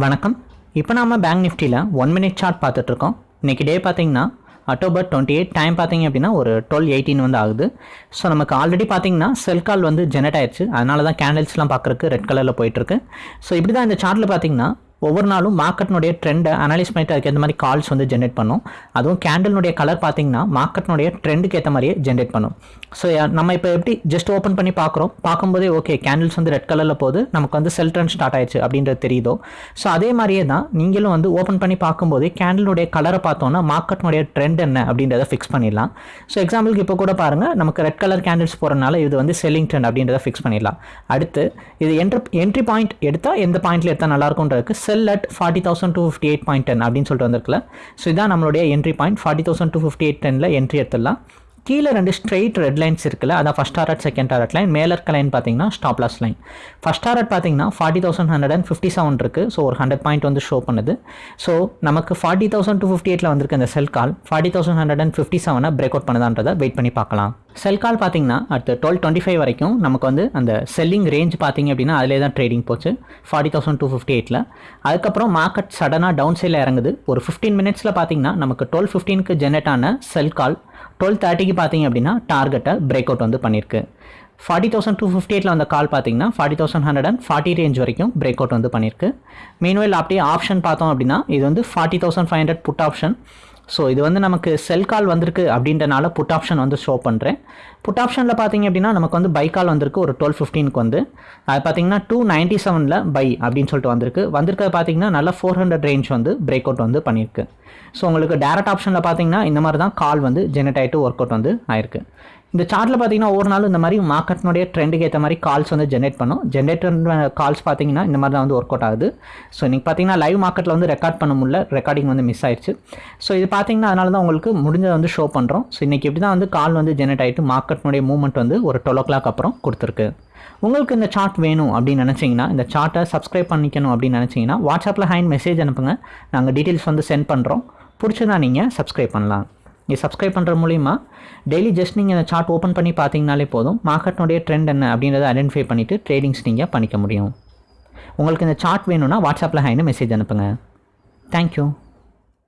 வணக்கம். இப்போ நாம பேங்க் நிஃப்டியில் ஒன் மினிட் சார்ட் பார்த்துட்ருக்கோம். இன்றைக்கி டே பார்த்தீங்கன்னா அக்டோபர் டுவெண்ட்டி எயிட் டைம் பார்த்தீங்க அப்படின்னா ஒரு டுவெல் எயிட்டீன் வந்து ஆகுது. ஸோ நமக்கு ஆல்ரெடி பார்த்தீங்கன்னா செல் கால் வந்து ஜெனரேட் ஆயிடுச்சு. அதனால தான் கேண்டில்ஸ்லாம் பார்க்குறக்கு ரெட் கலரில் போயிட்டுருக்கு ஸோ இப்படி தான் இந்த சார்ட்டில் பார்த்தீங்கன்னா ஒவ்வொரு நாளும் மார்க்கெட்னுடைய ட்ரெண்டை அனலைஸ் பண்ணிட்டு அதுக்கு ஏற்ற மாதிரி கால்ஸ் வந்து ஜென்ரேட் பண்ணும். அதுவும் கேண்டல்னுடைய கலர் பார்த்தீங்கன்னா மார்க்கெட்னுடைய ட்ரெண்டுக்கு ஏற்ற மாதிரியே ஜென்ரேட் பண்ணும். ஸோ நம்ம இப்போ எப்படி ஜஸ்ட் ஓப்பன் பண்ணி பார்க்குறோம் பார்க்கும்போதே ஓகே கேண்டில்ஸ் வந்து ரெட் கலரில் போகுது. நமக்கு வந்து செல் ட்ரெண்ட் ஸ்டார்ட் ஆயிடுச்சு அப்படின்றது தெரியுதோ? ஸோ அதே மாதிரியே தான் நீங்களும் வந்து ஓப்பன் பண்ணி பார்க்கும்போதே கேண்டிலுடைய கலரை பார்த்தோன்னா மார்க்கெட்னுடைய ட்ரெண்ட் என்ன அப்படின்றத ஃபிக்ஸ் பண்ணிடலாம். ஸோ எக்ஸாம்பிளுக்கு இப்போ கூட பாருங்கள் நமக்கு ரெட் கலர் கேண்டில்ஸ் போகிறனால இது வந்து செல்லிங் ட்ரெண்ட் அப்படின்றத ஃபிக்ஸ் பண்ணிடலாம். அடுத்து இது என்ட்ரி என்ட்ரி பாயிண்ட் எடுத்தால் எந்த பாயிண்ட்டில் எடுத்தால் நல்லாயிருக்குன்றதுக்கு sell at forty thousand two fifty eight point ten அப்படின்னு சொல்லிட்டு வந்திருக்குல்ல. ஸோ இதான் நம்மளுடைய entry point forty thousand two fifty eight டெனில் என்ட்ரி எடுத்துடலாம். கீழே ரெண்டு ஸ்ட்ரெயிட் ரெட் லைன்ஸ் இருக்குல்ல அதான் first target second target line மேலே இருக்க லைன் பார்த்தீங்கன்னா stop loss line first target பார்த்தீங்கன்னா forty thousand hundred and fifty seven இருக்குது ஸோ ஒரு ஹண்ட்ரட் பாயிண்ட் வந்து ஷோ பண்ணுது. ஸோ நமக்கு ஃபார்ட்டி தௌசண்ட் டூ ஃபிஃப்டி எயிட்டில் வந்திருக்க இந்த sell call forty thousand hundred and fifty செவனை break out பண்ணுதான்றதை வெயிட் பண்ணி பார்க்கலாம். செல் கால் பார்த்தீங்கன்னா அடுத்து டுவெல் டுவெண்ட்டி ஃபைவ் வரைக்கும் நமக்கு வந்து அந்த செல்லிங் ரேஞ்ச் பார்த்தீங்க அப்படின்னா அதிலே தான் ட்ரேடிங் போச்சு. ஃபார்ட்டி தௌசண்ட் டூ ஃபிஃப்டி எயிட்டில் அதுக்கப்புறம் மார்க்கெட் சடனாக டவுன் சைடில் இறங்குது. ஒரு ஃபிஃப்டீன் மினிட்ஸில் பார்த்தீங்கன்னா நமக்கு டுவெல் ஃபிஃப்டீனுக்கு ஜென்ரேட் ஆன செல் கால் டுவெல் தேர்ட்டிக்கு பார்த்தீங்க அப்படின்னா டார்கெட்டை பிரேக் அவுட் வந்து பண்ணியிருக்கு. ஃபார்ட்டி தௌசண்ட் டூ ஃபிஃப்டி எயிட்டில் வந்த கால் பார்த்தீங்கன்னா forty thousand hundred and forty range வரைக்கும் பிரேக் அவுட் வந்து பண்ணியிருக்கு. மீன்வெல் அப்படியே ஆப்ஷன் பார்த்தோம் அப்படின்னா இது வந்து forty thousand five hundred put option so இது வந்து நமக்கு செல் கால் வந்திருக்கு அப்படின்றனால புட் ஆப்ஷன் வந்து ஷோ பண்ணுறேன் புட் ஆப்ஷனில் பார்த்தீங்க அப்படின்னா நமக்கு வந்து பை கால் வந்திருக்கு ஒரு டுவெல் ஃபிஃப்டீனுக்கு வந்து. அது பார்த்தீங்கன்னா டூ நைன்ட்டி செவனில் பை அப்படின்னு சொல்லிட்டு வந்திருக்கு. வந்திருக்கிறது பார்த்தீங்கன்னா நல்லா ஃபோர் ஹண்ட்ரட் ரேஞ்ச் வந்து பிரேக் அவுட் வந்து பண்ணியிருக்கு. ஸோ உங்களுக்கு டேரக்ட் ஆப்ஷனில் பார்த்தீங்கன்னா இந்த மாதிரி தான் கால் வந்து ஜெனரேட் ஆகிட்டு ஒர்க் அவுட் வந்து ஆயிருக்கு. இந்த சார்ட்டில் பார்த்தீங்கன்னா ஒவ்வொரு நாளும் இந்த மாதிரி மார்க்கெட்னுடைய ட்ரெண்டுக்கு ஏற்ற மாதிரி கால்ஸ் வந்து ஜென்ரேட் பண்ணும். ஜென்ரேட் கால்ஸ் பார்த்தீங்கன்னா இந்த மாதிரி தான் வந்து ஒர்க் அவுட் ஆகுது ஸோ இன்றைக்கி பார்த்தீங்கன்னா லைவ் மார்க்கெட்டில் வந்து ரெக்கார்ட் பண்ண முடியல. ரெக்கார்டிங் வந்து மிஸ் ஆயிடுச்சு. ஸோ இது பார்த்தீங்கன்னா அதனால தான் உங்களுக்கு முடிஞ்சதை வந்து ஷோ பண்ணுறோம் ஸோ இன்றைக்கி இப்படி தான் வந்து கால் வந்து ஜென்ரேட் ஆகிட்டு மார்க்கெட்னுடைய மூவ்மெண்ட் வந்து ஒரு டுவெல் ஓ கிளாக் அப்புறம் கொடுத்துருக்கு. உங்களுக்கு இந்த சார்ட் வேணும் அப்படின்னு நினச்சிங்கன்னா இந்த சார்ட்டை சப்ஸ்கிரைப் பண்ணிக்கணும் அப்படின்னு நினச்சிங்கன்னா வாட்ஸ்அப்பில் ஹேண்ட் மெசேஜ் அனுப்புங்க. நாங்கள் டீட்டெயில்ஸ் வந்து சென்ட் பண்ணுறோம் பிடிச்சதா நீங்கள் சப்ஸ்கிரைப் பண்ணலாம். நீங்கள் சப்ஸ்கிரைப் பண்ணுற மூலிமா டெய்லி ஜஸ்ட் நீங்கள் அந்த சார்ட் ஓப்பன் பண்ணி பார்த்தீங்கனாலே போதும். மார்க்கெட்னுடைய ட்ரெண்ட் என்ன அப்படின்றத ஐடென்டிஃபை பண்ணிவிட்டு ட்ரேடிங்ஸ் நீங்கள் பண்ணிக்க முடியும். உங்களுக்கு இந்த சார்ட் வேணும்னா வாட்ஸ்அப்பில் ஹைன்னு மெசேஜ் அனுப்புங்க. தேங்க்யூ